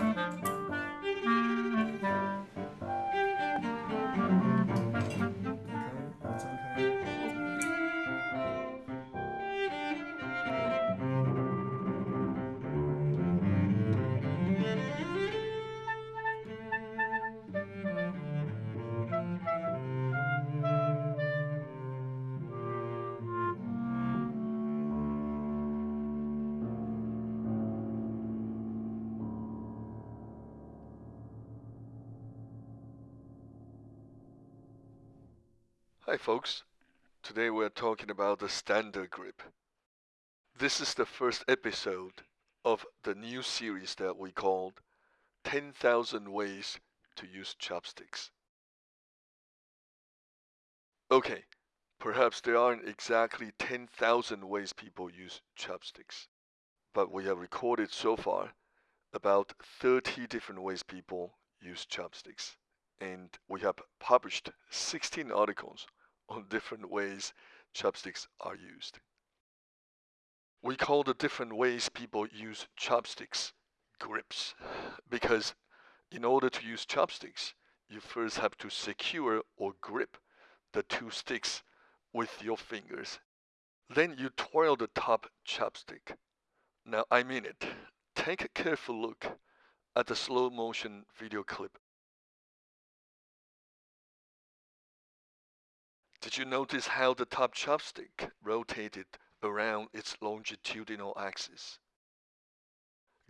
Bye. Hi folks, today we're talking about the standard grip. This is the first episode of the new series that we called 10,000 Ways to Use Chopsticks. Okay, perhaps there aren't exactly 10,000 ways people use chopsticks, but we have recorded so far about 30 different ways people use chopsticks and we have published 16 articles on different ways chopsticks are used. We call the different ways people use chopsticks grips because in order to use chopsticks, you first have to secure or grip the two sticks with your fingers. Then you twirl the top chopstick. Now I mean it. Take a careful look at the slow motion video clip Did you notice how the top chopstick rotated around its longitudinal axis?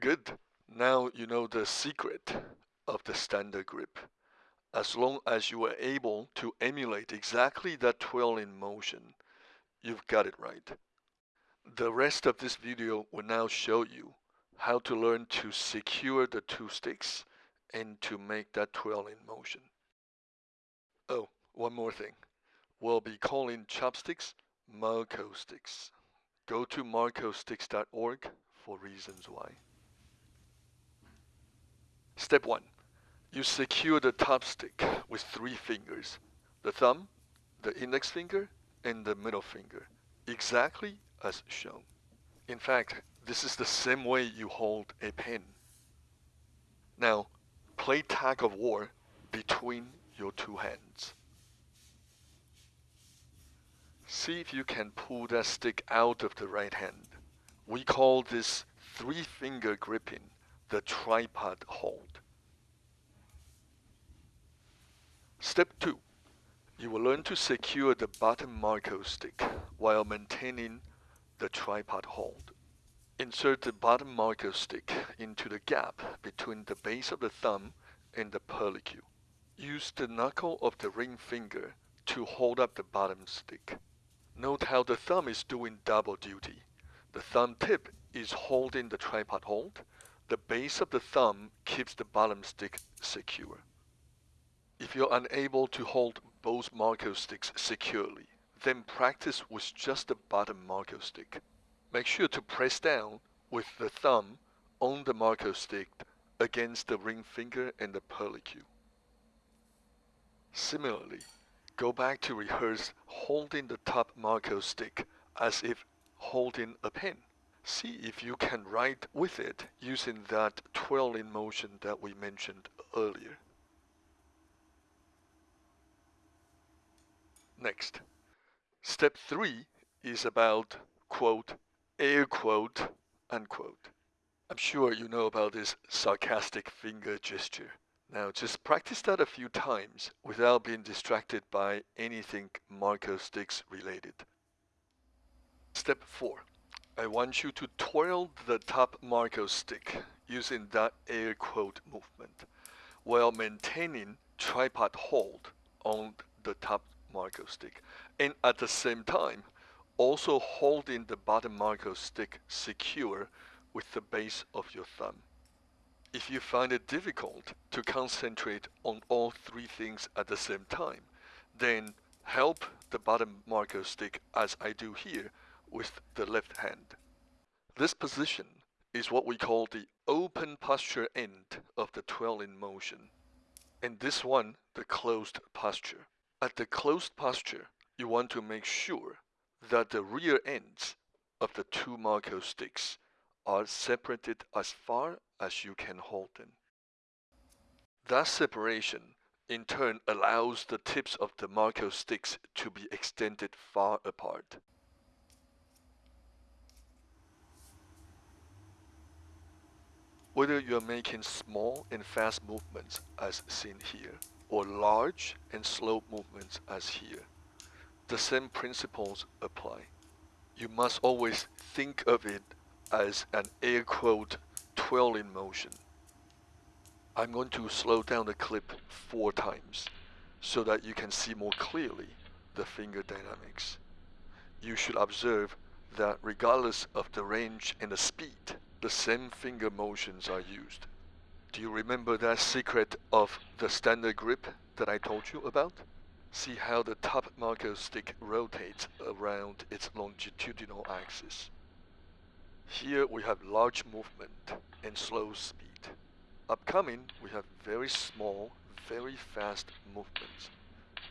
Good. Now you know the secret of the standard grip. As long as you are able to emulate exactly that twirling motion, you've got it right. The rest of this video will now show you how to learn to secure the two sticks and to make that twirling motion. Oh, one more thing we'll be calling chopsticks Marco sticks. Go to marcosticks.org for reasons why. Step 1. You secure the top stick with three fingers, the thumb, the index finger, and the middle finger, exactly as shown. In fact, this is the same way you hold a pen. Now, play tag of war between your two hands. See if you can pull that stick out of the right hand. We call this three finger gripping the tripod hold. Step 2. You will learn to secure the bottom Marco stick while maintaining the tripod hold. Insert the bottom Marco stick into the gap between the base of the thumb and the pearly. Use the knuckle of the ring finger to hold up the bottom stick. Note how the thumb is doing double duty. The thumb tip is holding the tripod hold. The base of the thumb keeps the bottom stick secure. If you're unable to hold both Marco sticks securely, then practice with just the bottom Marco stick. Make sure to press down with the thumb on the Marco stick against the ring finger and the purlicue. Similarly, Go back to rehearse holding the top Marco stick as if holding a pen. See if you can write with it using that twirling motion that we mentioned earlier. Next, step three is about quote, air quote, unquote. I'm sure you know about this sarcastic finger gesture. Now just practice that a few times without being distracted by anything Marco sticks related. Step 4. I want you to twirl the top Marco stick using that air quote movement while maintaining tripod hold on the top Marco stick and at the same time also holding the bottom Marco stick secure with the base of your thumb. If you find it difficult to concentrate on all three things at the same time, then help the bottom Marco stick as I do here with the left hand. This position is what we call the open posture end of the twirling motion, and this one the closed posture. At the closed posture, you want to make sure that the rear ends of the two Marco sticks are separated as far as you can hold them. That separation in turn allows the tips of the Marco sticks to be extended far apart. Whether you're making small and fast movements as seen here, or large and slow movements as here, the same principles apply. You must always think of it as an air quote twirling motion. I'm going to slow down the clip four times so that you can see more clearly the finger dynamics. You should observe that regardless of the range and the speed, the same finger motions are used. Do you remember that secret of the standard grip that I told you about? See how the top Marco stick rotates around its longitudinal axis. Here we have large movement and slow speed. Upcoming, we have very small, very fast movements,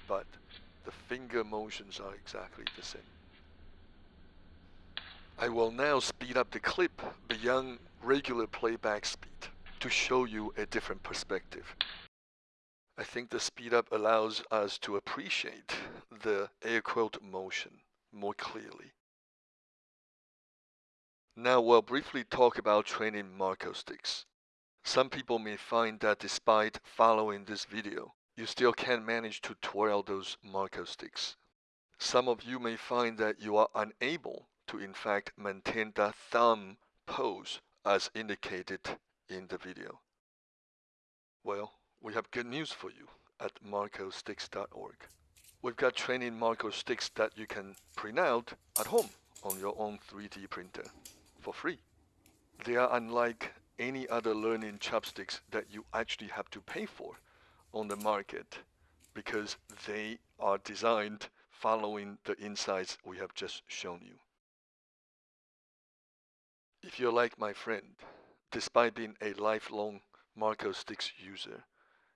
but the finger motions are exactly the same. I will now speed up the clip beyond regular playback speed to show you a different perspective. I think the speed up allows us to appreciate the air quote motion more clearly. Now we'll briefly talk about training Marco sticks. Some people may find that despite following this video, you still can't manage to twirl those Marco sticks. Some of you may find that you are unable to in fact maintain the thumb pose as indicated in the video? Well, we have good news for you at marcosticks.org. We've got training Marco sticks that you can print out at home on your own 3D printer for free. They are unlike any other learning chopsticks that you actually have to pay for on the market because they are designed following the insights we have just shown you. If you're like my friend, despite being a lifelong Marco Sticks user,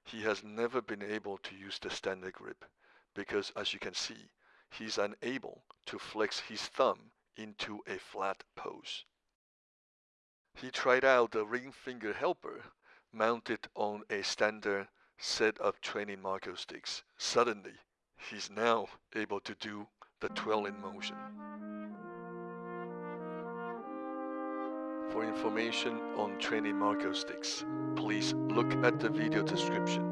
he has never been able to use the standard grip because as you can see, he's unable to flex his thumb into a flat pose. He tried out the ring finger helper mounted on a standard set of training Marco sticks. Suddenly, he's now able to do the twirling motion. For information on training Marco sticks, please look at the video description.